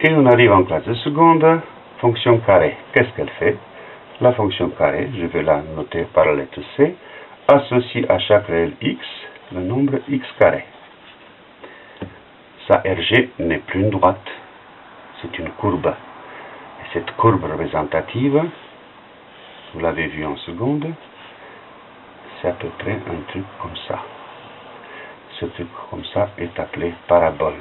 Et on arrive en classe de seconde, fonction carré. Qu'est-ce qu'elle fait? La fonction carré, je vais la noter par la lettre C, associe à chaque réel x le nombre x carré. Sa RG n'est plus une droite, c'est une courbe. Et cette courbe représentative, vous l'avez vu en seconde, c'est à peu près un truc comme ça. Ce truc comme ça est appelé parabole.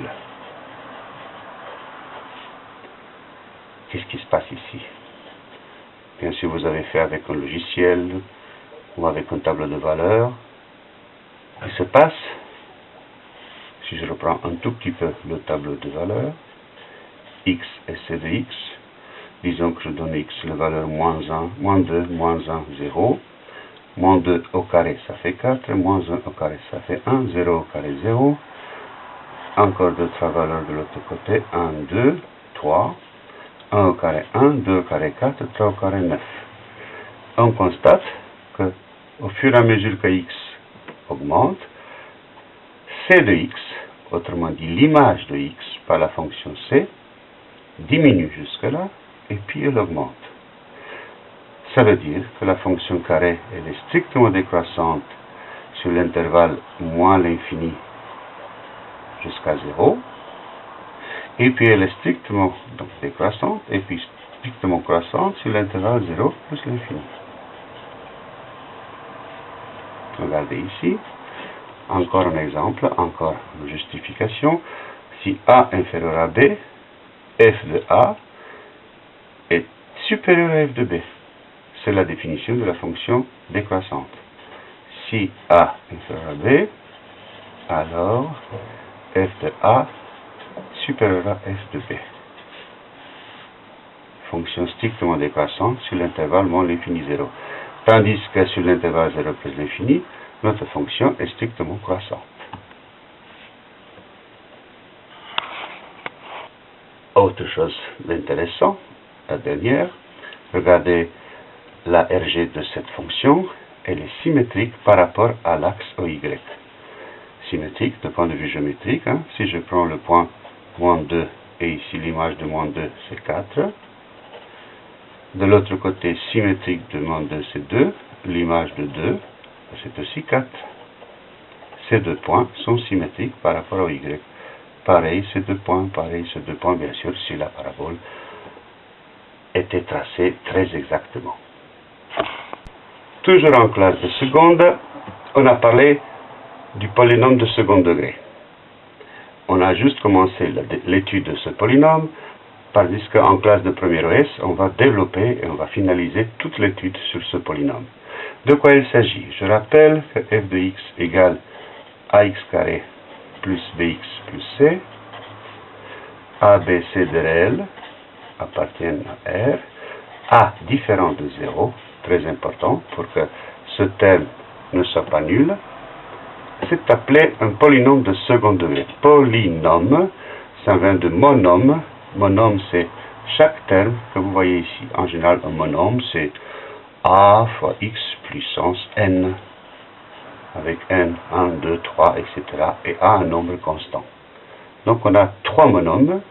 Qui se passe ici. Bien sûr, vous avez fait avec un logiciel ou avec un tableau de valeurs. Il se passe, si je reprends un tout petit peu le tableau de valeurs, x et c de x, disons que je donne x la valeur moins 1, moins 2, moins 1, 0, moins 2 au carré ça fait 4, moins 1 au carré ça fait 1, 0 au carré 0, encore d'autres valeurs de l'autre côté, 1, 2, 3, 1 au carré 1, 2 au carré 4, 3 au carré 9. On constate que au fur et à mesure que x augmente, c de x, autrement dit l'image de x par la fonction c, diminue jusque-là, et puis elle augmente. Ça veut dire que la fonction carré elle est strictement décroissante sur l'intervalle moins l'infini jusqu'à 0, et puis elle est strictement donc, décroissante, et puis strictement croissante sur l'intervalle 0 plus l'infini. Regardez ici, encore un exemple, encore une justification. Si A inférieur à B, f de A est supérieur à f de B. C'est la définition de la fonction décroissante. Si A inférieur à B, alors f de A supérieur à f de B. Fonction strictement décroissante sur l'intervalle moins l'infini 0. Tandis que sur l'intervalle 0 plus l'infini, notre fonction est strictement croissante. Autre chose d'intéressant, la dernière, regardez la RG de cette fonction, elle est symétrique par rapport à l'axe OY. Symétrique de point de vue géométrique, hein. si je prends le point moins 2 et ici l'image de moins 2 c'est 4, de l'autre côté symétrique de moins 2 c'est 2, l'image de 2 c'est aussi 4. Ces deux points sont symétriques par rapport au Y. Pareil, ces deux points, pareil, ces deux points, bien sûr, si la parabole était tracée très exactement. Toujours en classe de seconde, on a parlé du polynôme de second degré. On a juste commencé l'étude de ce polynôme, tandis qu'en classe de premier OS, on va développer et on va finaliser toute l'étude sur ce polynôme. De quoi il s'agit? Je rappelle que f de x égale ax carré plus bx plus c. a, b, c de réel appartiennent à R. a différent de 0, très important pour que ce terme ne soit pas nul. C'est appelé un polynôme de second degré. Polynôme, ça vient de monôme. Monôme, c'est chaque terme que vous voyez ici. En général, un monôme, c'est a fois x puissance n, avec n, 1, 2, 3, etc. et a un nombre constant. Donc on a trois monômes,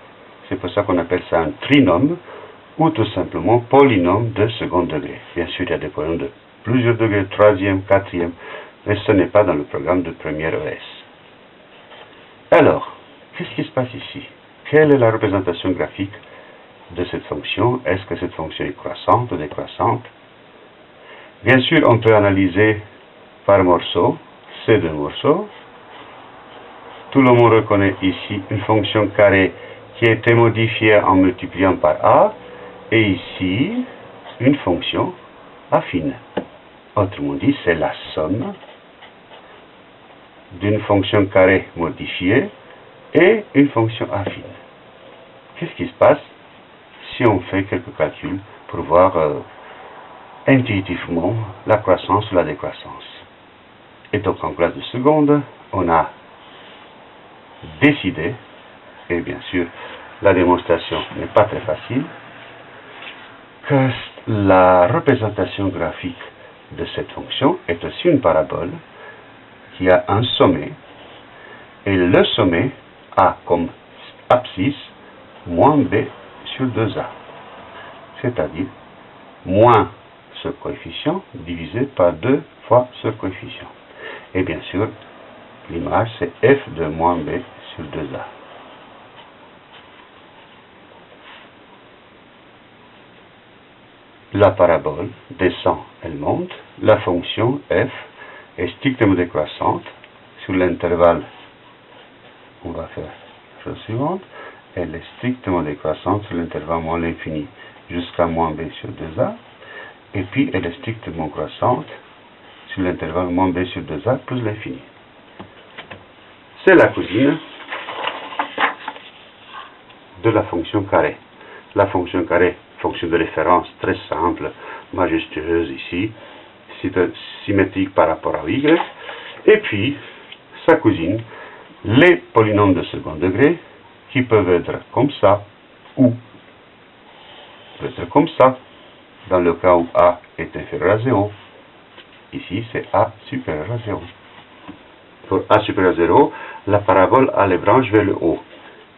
c'est pour ça qu'on appelle ça un trinôme, ou tout simplement polynôme de second degré. Bien sûr, il y a des polynômes de plusieurs degrés, troisième, quatrième, mais ce n'est pas dans le programme de première ES. Alors, qu'est-ce qui se passe ici? Quelle est la représentation graphique de cette fonction? Est-ce que cette fonction est croissante ou décroissante? Bien sûr, on peut analyser par morceau, ces deux morceaux. Tout le monde reconnaît ici une fonction carrée qui a été modifiée en multipliant par a, et ici, une fonction affine. Autrement dit, c'est la somme d'une fonction carrée modifiée et une fonction affine. Qu'est-ce qui se passe si on fait quelques calculs pour voir euh, intuitivement la croissance ou la décroissance? Et donc en classe de seconde, on a décidé, et bien sûr la démonstration n'est pas très facile, que la représentation graphique de cette fonction est aussi une parabole qui a un sommet, et le sommet a comme abscisse moins b sur 2a. C'est-à-dire moins ce coefficient divisé par 2 fois ce coefficient. Et bien sûr, l'image c'est f de moins b sur 2a. La parabole descend, elle monte. La fonction f est strictement décroissante sur l'intervalle. On va faire la chose suivante. Elle est strictement décroissante sur l'intervalle moins l'infini jusqu'à moins b sur 2a. Et puis elle est strictement croissante sur l'intervalle moins b sur 2a plus l'infini. C'est la cousine de la fonction carré. La fonction carré fonction de référence très simple, majestueuse ici, symétrique par rapport à y, et puis sa cousine, les polynômes de second degré, qui peuvent être comme ça, ou peuvent être comme ça, dans le cas où a est inférieur à 0. Ici, c'est a supérieur à 0. Pour a supérieur à 0, la parabole a les branches vers le haut.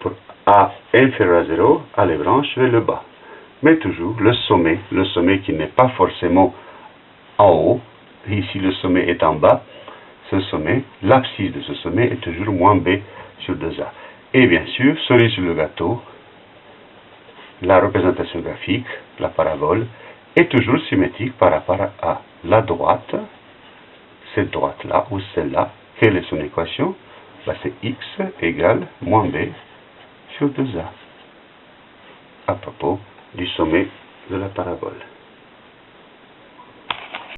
Pour a inférieur à 0, a les branches vers le bas mais toujours le sommet, le sommet qui n'est pas forcément en haut, ici le sommet est en bas, ce sommet, l'abscisse de ce sommet est toujours moins b sur 2a. Et bien sûr, cerise sur le gâteau, la représentation graphique, la parabole, est toujours symétrique par rapport à la droite, cette droite-là ou celle-là. Quelle est son équation? Bah, C'est x égale moins b sur 2a. À propos du sommet de la parabole.